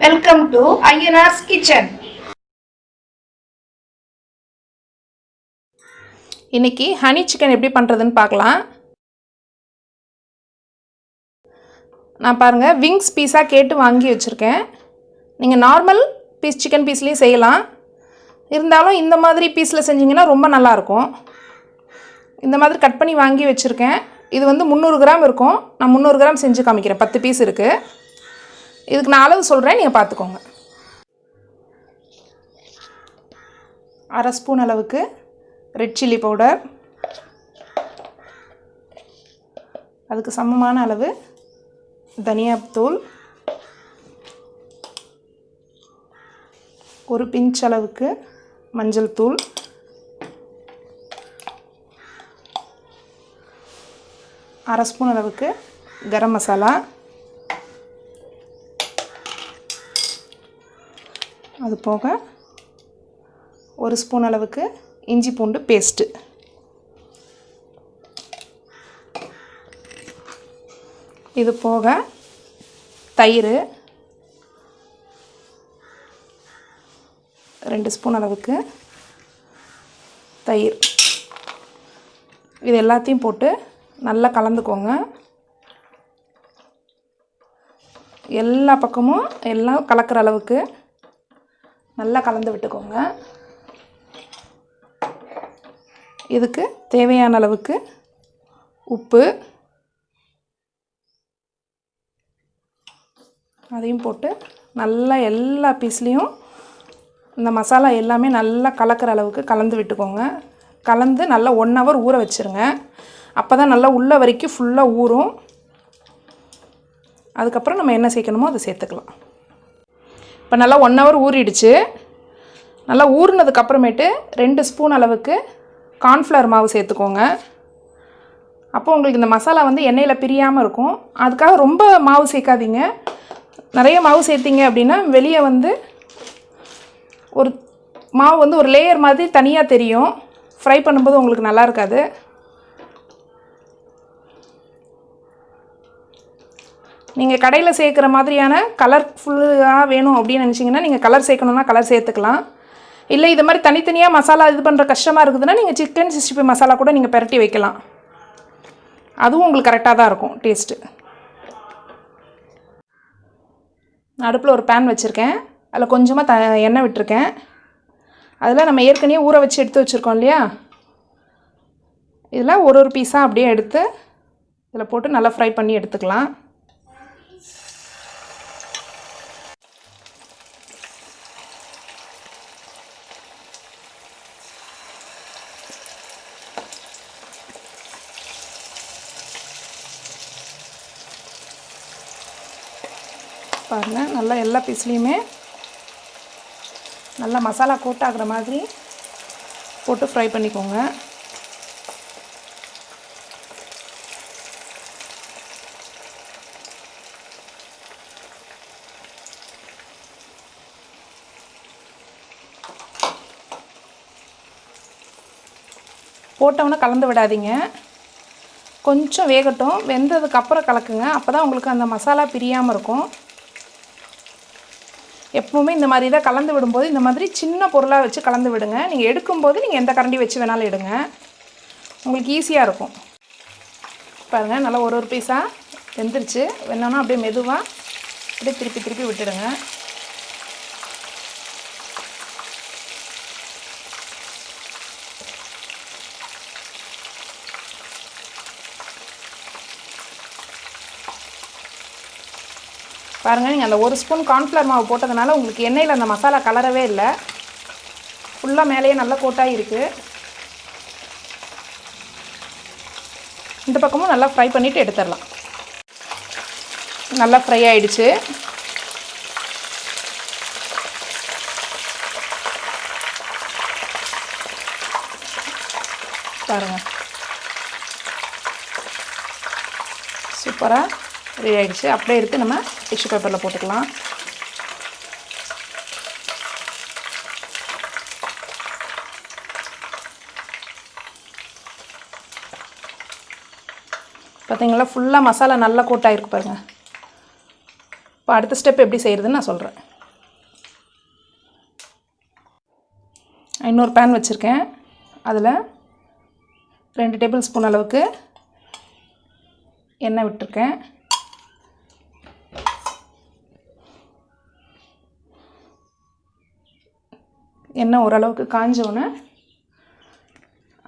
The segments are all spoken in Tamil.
வெல்கம் டு ஐயனார்ஸ் கிச்சன் இன்னைக்கு ஹனி சிக்கன் எப்படி பண்ணுறதுன்னு பார்க்கலாம். நான் பாருங்கள் விங்ஸ் பீஸாக கேட்டு வாங்கி வச்சுருக்கேன். நீங்கள் நார்மல் பீஸ் சிக்கன் பீஸ்லேயும் செய்யலாம். இருந்தாலும் இந்த மாதிரி பீஸில் செஞ்சிங்கன்னா ரொம்ப நல்லாயிருக்கும். இந்த மாதிரி கட் பண்ணி வாங்கி வச்சுருக்கேன். இது வந்து முந்நூறு கிராம் இருக்கும். நான் முந்நூறு கிராம் செஞ்சு காமிக்கிறேன். பத்து பீஸ் இருக்குது இதுக்கு நான் அளவு சொல்கிறேன் நீங்கள் பார்த்துக்கோங்க அரை ஸ்பூன் அளவுக்கு ரெட் சில்லி பவுடர் அதுக்கு சமமான அளவு தனியாத்தூள். ஒரு பிஞ்ச் அளவுக்கு மஞ்சள் தூள். அரை ஸ்பூன் அளவுக்கு கரம் மசாலா. அது போக ஒரு ஸ்பூன் அளவுக்கு இஞ்சி பூண்டு பேஸ்ட்டு. இது போக தயிர் ரெண்டு ஸ்பூன் அளவுக்கு தயிர். இது எல்லாத்தையும் போட்டு நல்லா கலந்துக்கோங்க. எல்லா பக்கமும் எல்லாம் கலக்கிற அளவுக்கு நல்லா கலந்து விட்டுக்கோங்க. இதுக்கு தேவையான அளவுக்கு உப்பு. அதையும் போட்டு நல்லா எல்லா பீஸ்லேயும் இந்த மசாலா எல்லாமே நல்லா கலக்கிற அளவுக்கு கலந்து விட்டுக்கோங்க. கலந்து நல்லா ஒன் ஹவர் ஊற வச்சுருங்க. அப்போ தான் நல்லா உள்ள வரைக்கும் ஃபுல்லாக ஊறும். அதுக்கப்புறம் நம்ம என்ன சேர்க்கணுமோ அதை சேர்த்துக்கலாம். இப்போ நல்லா ஒன் ஹவர் ஊறிடுச்சு. நல்லா ஊறினதுக்கப்புறமேட்டு ரெண்டு ஸ்பூன் அளவுக்கு கார்ன்ஃப்ளவர் மாவு சேர்த்துக்கோங்க. அப்போ உங்களுக்கு இந்த மசாலா வந்து எண்ணெயில் பிரியாமல் இருக்கும். அதுக்காக ரொம்ப மாவு சேர்க்காதீங்க. நிறைய மாவு சேர்த்திங்க அப்படின்னா வெளியே வந்து ஒரு மாவு வந்து ஒரு லேயர் மாதிரி தனியாக தெரியும். ஃப்ரை பண்ணும்போது உங்களுக்கு நல்லா இருக்காது. நீங்கள் கடையில் சேர்க்குற மாதிரியான கலர்ஃபுல்லாக வேணும் அப்படின்னு நினச்சிங்கன்னா நீங்கள் கலர் சேர்க்கணுன்னா கலர் சேர்த்துக்கலாம். இல்லை இது மாதிரி தனித்தனியாக மசாலா இது பண்ணுற கஷ்டமாக இருக்குதுன்னா நீங்கள் சிக்கன் சிக்ஸ்டி ஃபைவ் மசாலா கூட நீங்கள் பரட்டி வைக்கலாம். அதுவும் உங்களுக்கு கரெக்டாக தான் இருக்கும் டேஸ்ட்டு அடுப்பில் ஒரு பேன் வச்சுருக்கேன். அதில் கொஞ்சமாக த எண்ணெய் விட்டுருக்கேன். அதில் நம்ம ஏற்கனவே ஊற வச்சு எடுத்து வச்சுருக்கோம் இல்லையா? இதில் ஒரு ஒரு பீஸாக அப்படியே எடுத்து இதில் போட்டு நல்லா ஃப்ரை பண்ணி எடுத்துக்கலாம். பாருங்கள் நல்லா எல்லா பீஸ்லேயுமே நல்லா மசாலா கூட்டாகிற மாதிரி போட்டு ஃப்ரை பண்ணிக்கோங்க. போட்டவொன்னே கலந்து விடாதீங்க. கொஞ்சம் வேகட்டும். வெந்ததுக்கப்புறம் கலக்குங்க. அப்போ தான் உங்களுக்கு அந்த மசாலா பிரியாமல் இருக்கும். எப்பவுமே இந்த மாதிரி தான் கலந்து விடும்போது இந்த மாதிரி சின்ன பொருளாக வச்சு கலந்து விடுங்க. நீங்கள் எடுக்கும்போது நீங்கள் எந்த கரண்டி வச்சு வேணாலும் எடுங்க. உங்களுக்கு ஈஸியாக இருக்கும். பாருங்கள் நல்லா ஒரு ஒரு பீஸாக வெந்துருச்சு. வேணும்னா அப்படியே மெதுவாக அப்படியே திருப்பி திருப்பி விட்டுடுங்க. பாருங்கள் நீங்கள் அந்த ஒரு ஸ்பூன் கார்ன்ஃப்ளவர் மாவு போட்டதுனால உங்களுக்கு எண்ணெயில் அந்த மசாலா கலரவே இல்லை. ஃபுல்லாக மேலேயே நல்லா கோட்டாக இருக்குது இந்த பக்கமும் நல்லா ஃப்ரை பண்ணிவிட்டு எடுத்துடலாம். நல்லா ஃப்ரை ஆகிடுச்சு பாருங்கள் சூப்பராக ரெடி ஆகிடுச்சு அப்படியே இருக்குது நம்ம டிஷ்யூ பேப்பரில் போட்டுக்கலாம். பார்த்தீங்களா ஃபுல்லாக மசாலா நல்லா கூட்டாகிருக்கு பாருங்கள் இப்போ அடுத்த ஸ்டெப் எப்படி செய்கிறதுன்னு நான் சொல்கிறேன் இன்னொரு பேன் வச்சுருக்கேன். அதில் ரெண்டு டேபிள் ஸ்பூன் அளவுக்கு எண்ணெய் விட்டுருக்கேன். எண்ணெய் ஓரளவுக்கு காஞ்சோன்னே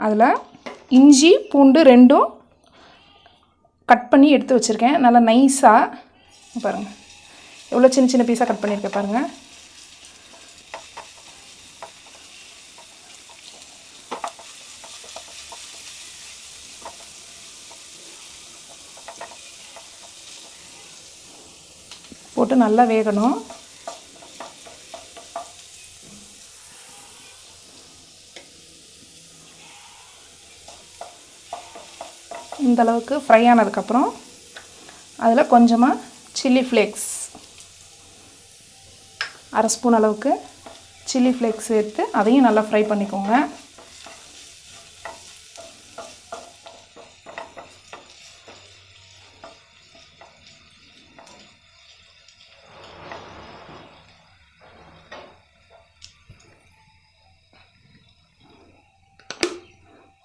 அதில் இஞ்சி பூண்டு ரெண்டும் கட் பண்ணி எடுத்து வச்சுருக்கேன். நல்லா நைஸாக பாருங்கள் எவ்வளோ சின்ன சின்ன பீஸாக கட் பண்ணியிருக்கேன் பாருங்கள் போட்டு நல்லா வேகணும். இந்தளவுக்கு ஃப்ரை ஆனதுக்கப்புறம் அதில் கொஞ்சமாக சில்லி ஃப்ளேக்ஸ் அரை ஸ்பூன் அளவுக்கு சில்லி ஃப்ளேக்ஸ் சேர்த்து அதையும் நல்லா ஃப்ரை பண்ணிக்கோங்க.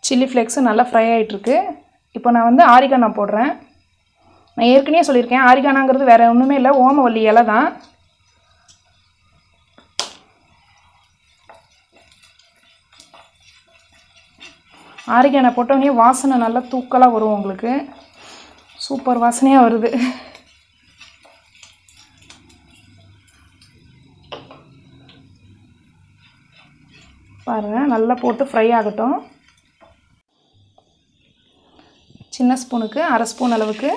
சில்லி ஃப்ளேக்ஸும் நல்லா ஃப்ரை ஆகிட்டுருக்கு இப்போ நான் வந்து ஆரிகானா போடுறேன். நான் ஏற்கனவே சொல்லியிருக்கேன் ஆரிகானாங்கிறது வேறு ஒன்றுமே இல்லை ஓமவல்லி இலை தான். ஆரிகானா போட்டோடனே வாசனை நல்லா தூக்கலாக வரும் உங்களுக்கு. சூப்பர் வாசனையாக வருது. பாருங்கள் நல்லா போட்டு ஃப்ரை ஆகட்டும். சின்ன ஸ்பூனுக்கு அரை ஸ்பூன் அளவுக்கு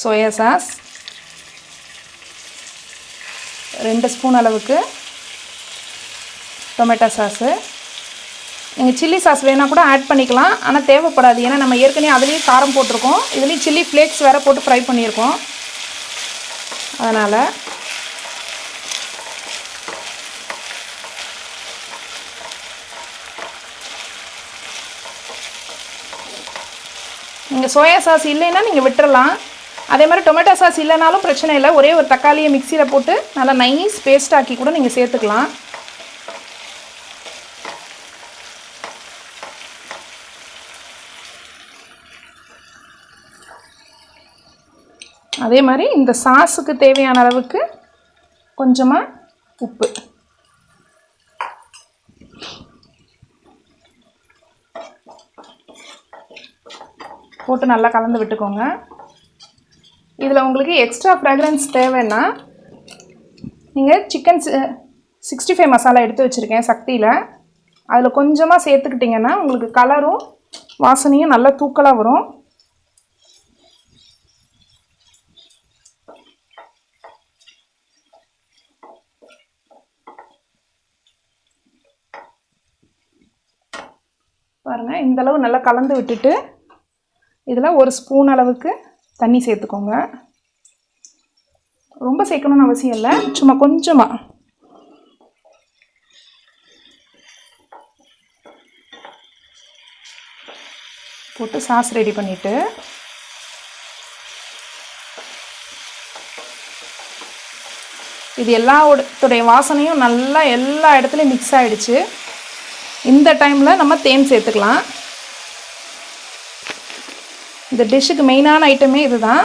சோயா சாஸ் ரெண்டு ஸ்பூன் அளவுக்கு டொமேட்டோ சாஸு நீங்கள் சில்லி சாஸ் வேணால் கூட ஆட் பண்ணிக்கலாம். ஆனால் தேவைப்படாது. ஏன்னா நம்ம ஏற்கனவே அதுலேயும் காரம் போட்டிருக்கோம். இதுலேயும் சில்லி ஃப்ளேக்ஸ் வேறு போட்டு ஃப்ரை பண்ணியிருக்கோம். அதனால் நீங்கள் சோயா சாஸ் இல்லைன்னா நீங்கள் விட்டுறலாம். அதே மாதிரி டொமேட்டோ சாஸ் இல்லைனாலும் பிரச்சனை இல்லை. ஒரே ஒரு தக்காளியை மிக்சியில் போட்டு நல்லா நைஸ் பேஸ்ட் ஆக்கி கூட நீங்கள் சேர்த்துக்கலாம். அதே மாதிரி இந்த சாஸுக்கு தேவையான அளவுக்கு கொஞ்சமாக உப்பு. போட்டு நல்லா கலந்து விட்டுக்கோங்க. இதில் உங்களுக்கு எக்ஸ்ட்ரா ஃப்ராக்ரன்ஸ் தேவைன்னா நீங்கள் சிக்கன் சிக்ஸ்டி ஃபைவ் மசாலா எடுத்து வச்சுருக்கேன் சக்தியில். அதில் கொஞ்சமாக சேர்த்துக்கிட்டிங்கன்னா உங்களுக்கு கலரும் வாசனையும் நல்லா தூக்கலாக வரும். பாருங்கள் இந்தளவு நல்லா கலந்து விட்டுட்டு இதில் ஒரு ஸ்பூன் அளவுக்கு தண்ணி சேர்த்துக்கோங்க. ரொம்ப சேர்க்கணும்னு அவசியம் இல்லை. சும்மா கொஞ்சமாக போட்டு சாஸ் ரெடி பண்ணிவிட்டு இது எல்லாத்துடைய வாசனையும் நல்லா எல்லா இடத்துலையும் மிக்ஸ் ஆகிடுச்சு இந்த டைமில் நம்ம தேன் சேர்த்துக்கலாம். இந்த டிஷ்ஷுக்கு மெயினான ஐட்டமே இதுதான்.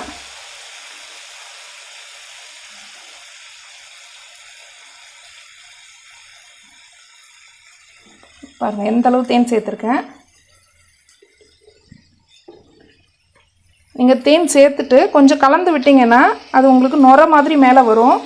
பாருங்கள் எந்த அளவு தேன் சேர்த்துருக்கேன். நீங்கள் தேன் சேர்த்துட்டு கொஞ்சம் கலந்து விட்டிங்கன்னா அது உங்களுக்கு நுர மாதிரி மேலே வரும்.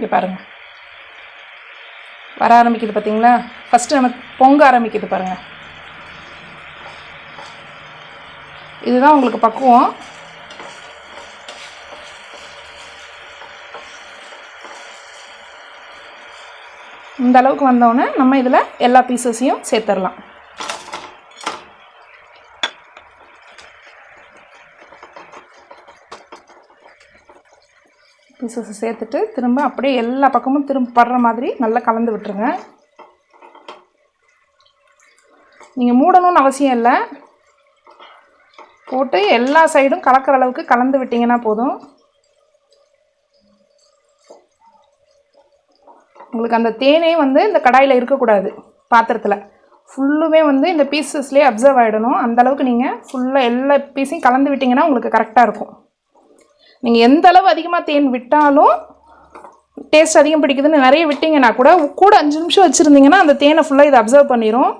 இப்படி பாருங்கள் வர ஆரம்பிக்குது பார்த்தீங்களா ஃபஸ்ட்டு நம்ம பொங்க ஆரம்பிக்குது பாருங்கள் இதுதான் உங்களுக்கு பக்குவம். இந்த அளவுக்கு வந்தோடனே நம்ம இதில் எல்லா பீசஸையும் சேர்த்துடலாம். பீசஸ் சேர்த்துட்டு திரும்ப அப்படியே எல்லா பக்கமும் திரும்ப படுற மாதிரி நல்லா கலந்து விட்டுருங்க. நீங்கள் மூடணும்னு அவசியம் இல்லை. போட்டு எல்லா சைடும் கலக்கிற அளவுக்கு கலந்து விட்டிங்கன்னா போதும். உங்களுக்கு அந்த தேனே வந்து இந்த கடாயில் இருக்கக்கூடாது பாத்திரத்தில். ஃபுல்லுமே வந்து இந்த பீசஸ்லேயே அப்சர்வ் ஆகிடணும் அந்த அளவுக்கு நீங்கள் ஃபுல்லாக எல்லா பீஸையும் கலந்து விட்டிங்கன்னா உங்களுக்கு கரெக்டாக இருக்கும். நீங்கள் எந்த அளவு அதிகமாக தேன் விட்டாலும் டேஸ்ட் அதிகம் பிடிக்குதுன்னு நிறைய விட்டிங்கன்னா கூட கூட அஞ்சு நிமிஷம் வச்சுருந்தீங்கன்னா அந்த தேனை ஃபுல்லாக இதை அப்சர்வ் பண்ணிடும்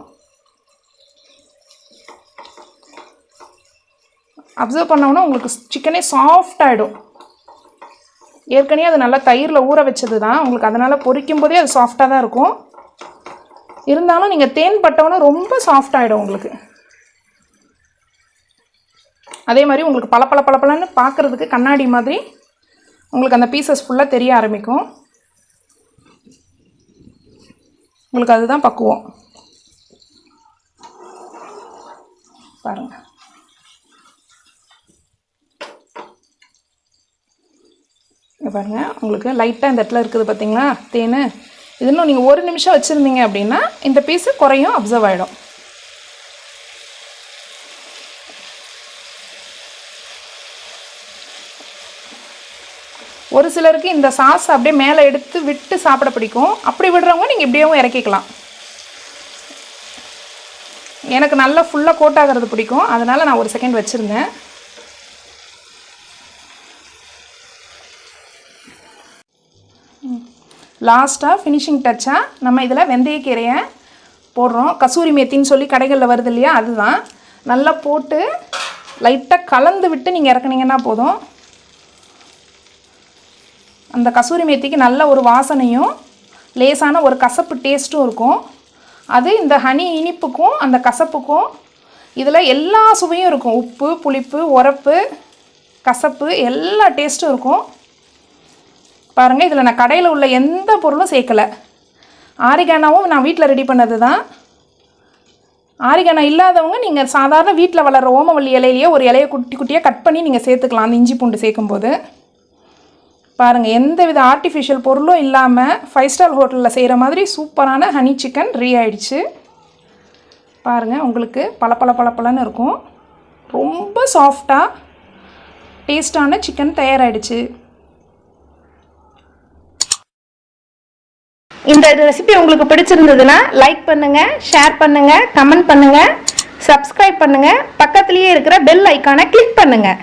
அப்சர்வ் பண்ணோன்னா உங்களுக்கு சிக்கனே சாஃப்ட் ஆகிடும் ஏற்கனவே அது நல்லா தயிரில் ஊற வச்சது தான் உங்களுக்கு அதனால் பொரிக்கும் போதே அது சாஃப்டாக தான் இருக்கும். இருந்தாலும் நீங்கள் தேன் பட்டவொன்னே ரொம்ப சாஃப்ட் ஆகிடும் உங்களுக்கு. அதே மாதிரி உங்களுக்கு பல பல பளபளன்னு பார்க்குறதுக்கு கண்ணாடி மாதிரி உங்களுக்கு அந்த பீசஸ் ஃபுல்லாக தெரிய ஆரம்பிக்கும். உங்களுக்கு அதுதான் பக்குவம். பாருங்கள் இங்க உங்களுக்கு லைட்டாக இந்த இடத்துல இருக்குது பார்த்தீங்களா தேன். இது இன்னும் நீங்கள் ஒரு நிமிஷம் வச்சுருந்தீங்க அப்படின்னா இந்த பீஸு குறையும் அப்சர்வ் ஆகிடும் ஒரு சிலருக்கு இந்த சாஸ் அப்படியே மேலே எடுத்து விட்டு சாப்பிட பிடிக்கும். அப்படி விடுறவங்க நீங்கள் இப்படியேவும் இறக்கிக்கலாம். எனக்கு நல்லா ஃபுல்லாக கோட் ஆகிறது பிடிக்கும். அதனால் நான் ஒரு செகண்ட் வச்சுருந்தேன். லாஸ்ட்டாக ஃபினிஷிங் டச்சாக நம்ம இதில் வெந்தயக்கீரையை போடுறோம். கசூரி மேத்தின்னு சொல்லி கடைகளில் வருது இல்லையா? அதுதான். நல்லா போட்டு லைட்டாக கலந்து விட்டு நீங்கள் இறக்குனீங்கன்னா போதும். அந்த கசூரி மேத்திக்கு நல்ல ஒரு வாசனையும் லேசான ஒரு கசப்பு டேஸ்ட்டும் இருக்கும். அது இந்த ஹனி இனிப்புக்கும் அந்த கசப்புக்கும் இதில் எல்லா சுவையும் இருக்கும். உப்பு புளிப்பு உரப்பு கசப்பு எல்லா டேஸ்ட்டும் இருக்கும். பாருங்கள் இதில் நான் கடையில் உள்ள எந்த பொருளும் சேர்க்கலை. ஆரிகானாவும் நான் வீட்டில் ரெடி பண்ணது தான் ஆரிகானா இல்லாதவங்க நீங்கள் சாதாரண வீட்டில் வளர்கிற ஓமவல்லி இலையிலேயே ஒரு இலையை குட்டி குட்டியாக கட் பண்ணி நீங்கள் சேர்த்துக்கலாம். அந்த இஞ்சி பூண்டு சேர்க்கும்போது. பாருங்கள் எந்த வித ஆர்டிஃபிஷியல் பொருளும் இல்லாமல் ஃபைவ் ஸ்டார் ஹோட்டலில் செய்கிற மாதிரி சூப்பரான ஹனி சிக்கன் ரெடி ஆயிடுச்சு. பாருங்கள் உங்களுக்கு பல பல இருக்கும். ரொம்ப சாஃப்டாக டேஸ்டான சிக்கன் தயாராகிடுச்சு இந்த ரெசிபி உங்களுக்கு பிடிச்சிருந்ததுன்னா லைக் பண்ணுங்கள் ஷேர் பண்ணுங்கள் கமெண்ட் பண்ணுங்கள் சப்ஸ்கிரைப் பண்ணுங்கள் பக்கத்துலேயே இருக்கிற பெல் ஐக்கானை கிளிக் பண்ணுங்கள்